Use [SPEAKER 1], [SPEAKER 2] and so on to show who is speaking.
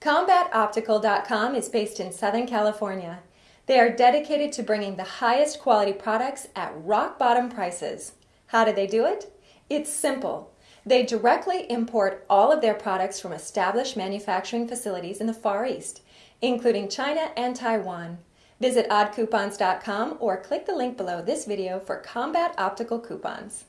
[SPEAKER 1] CombatOptical.com is based in Southern California. They are dedicated to bringing the highest quality products at rock bottom prices. How do they do it? It's simple. They directly import all of their products from established manufacturing facilities in the Far East, including China and Taiwan. Visit oddcoupons.com or click the link below this video for Combat Optical coupons.